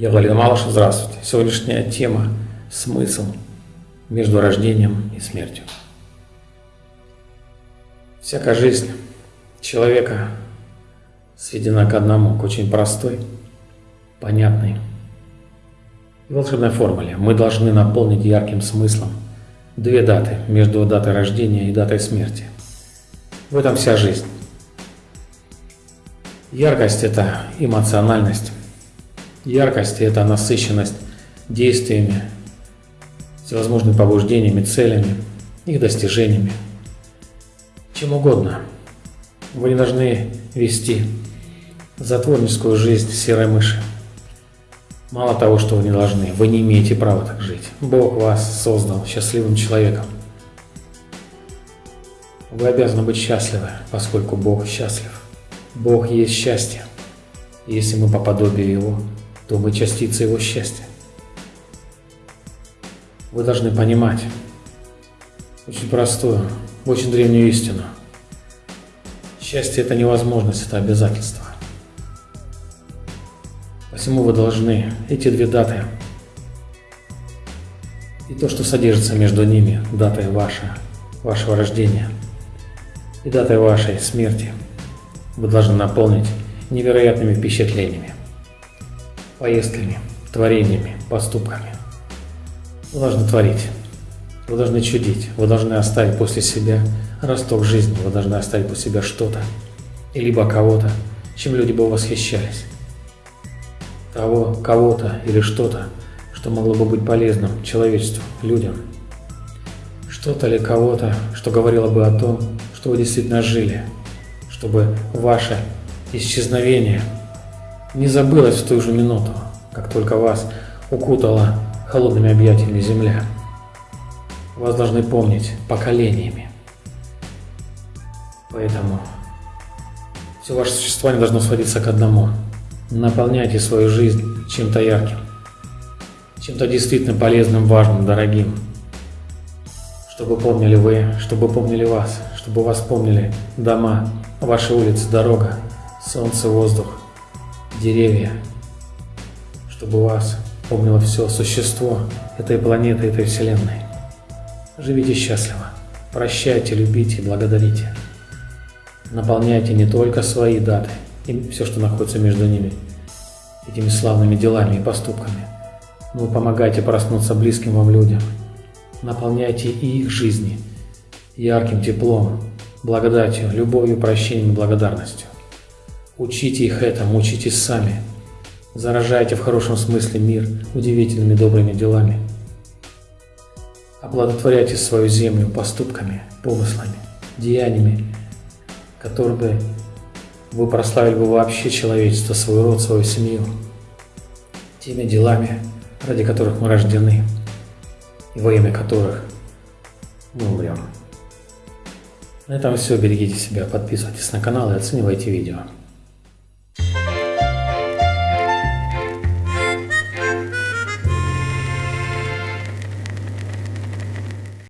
Я Владимир Малыш, здравствуйте. Сегодняшняя тема – смысл между рождением и смертью. Всякая жизнь человека сведена к одному, к очень простой, понятной и волшебной формуле. Мы должны наполнить ярким смыслом две даты между датой рождения и датой смерти. В этом вся жизнь. Яркость – это эмоциональность, Яркость – это насыщенность действиями, всевозможными побуждениями, целями, их достижениями. Чем угодно. Вы не должны вести затворническую жизнь серой мыши. Мало того, что вы не должны, вы не имеете права так жить. Бог вас создал счастливым человеком. Вы обязаны быть счастливы, поскольку Бог счастлив. Бог есть счастье. Если мы по подобию Его, то мы частица его счастья. Вы должны понимать очень простую, очень древнюю истину. Счастье – это невозможность, это обязательство. Посему вы должны эти две даты и то, что содержится между ними, датой ваша, вашего рождения и датой вашей смерти, вы должны наполнить невероятными впечатлениями поездками, творениями, поступками. Вы должны творить, вы должны чудить, вы должны оставить после себя росток жизни, вы должны оставить после себя что-то, либо кого-то, чем люди бы восхищались. Того, кого-то или что-то, что могло бы быть полезным человечеству, людям. Что-то или кого-то, что говорило бы о том, что вы действительно жили, чтобы ваше исчезновение – не забылась в ту же минуту, как только вас укутала холодными объятиями земля. Вас должны помнить поколениями. Поэтому все ваше существование должно сводиться к одному. Наполняйте свою жизнь чем-то ярким, чем-то действительно полезным, важным, дорогим. Чтобы помнили вы, чтобы помнили вас, чтобы вас помнили дома, ваши улицы, дорога, солнце, воздух, деревья, чтобы вас помнило все существо этой планеты, этой вселенной. Живите счастливо, прощайте, любите и благодарите. Наполняйте не только свои даты и все, что находится между ними, этими славными делами и поступками, но и помогайте проснуться близким вам людям. Наполняйте и их жизни ярким теплом, благодатью, любовью, прощением и благодарностью. Учите их этому, учитесь сами. Заражайте в хорошем смысле мир удивительными добрыми делами. Оплодотворяйте свою землю поступками, помыслами, деяниями, которыми вы прославили бы вообще человечество, свой род, свою семью, теми делами, ради которых мы рождены и во имя которых мы умрем. На этом все. Берегите себя, подписывайтесь на канал и оценивайте видео.